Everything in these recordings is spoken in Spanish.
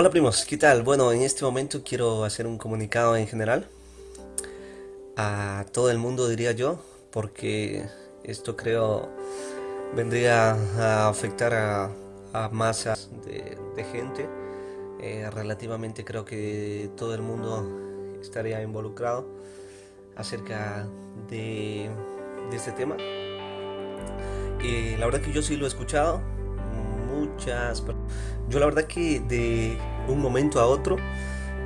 Hola primos, ¿qué tal? Bueno, en este momento quiero hacer un comunicado en general a todo el mundo diría yo, porque esto creo vendría a afectar a, masas de, gente. Eh, relativamente creo que todo el mundo estaría involucrado acerca de, de este tema. Y la verdad que yo sí lo he escuchado, muchas yo la verdad que de un momento a otro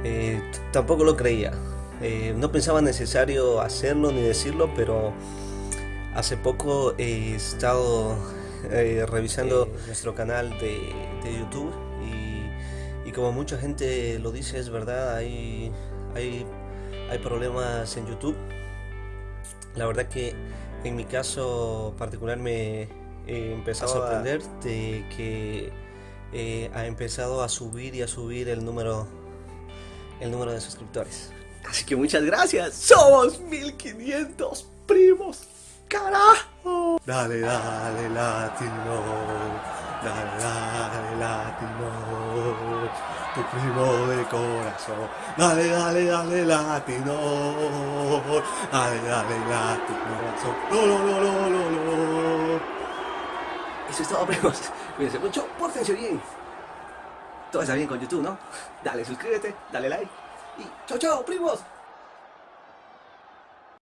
eh, tampoco lo creía. Eh, no pensaba necesario hacerlo ni decirlo, pero hace poco he estado eh, revisando nuestro canal de, YouTube y, como mucha gente lo dice, es verdad, hay, hay, hay problemas en YouTube. La verdad que en mi caso particular me he empezado a sorprender de que eh, ha empezado a subir y a subir el número, el número de suscriptores. Así que muchas gracias. Somos 1500 primos. ¡Carajo! Dale, dale, latino. Dale, dale, latino. Tu primo de corazón. Dale, dale, dale, latino. Dale, dale, latino. No, no, no, no, no, no. Eso es todo, primos. Cuídense mucho, pórtense bien. Todo está bien con YouTube, ¿no? Dale, suscríbete, dale like. Y chao, chao, primos.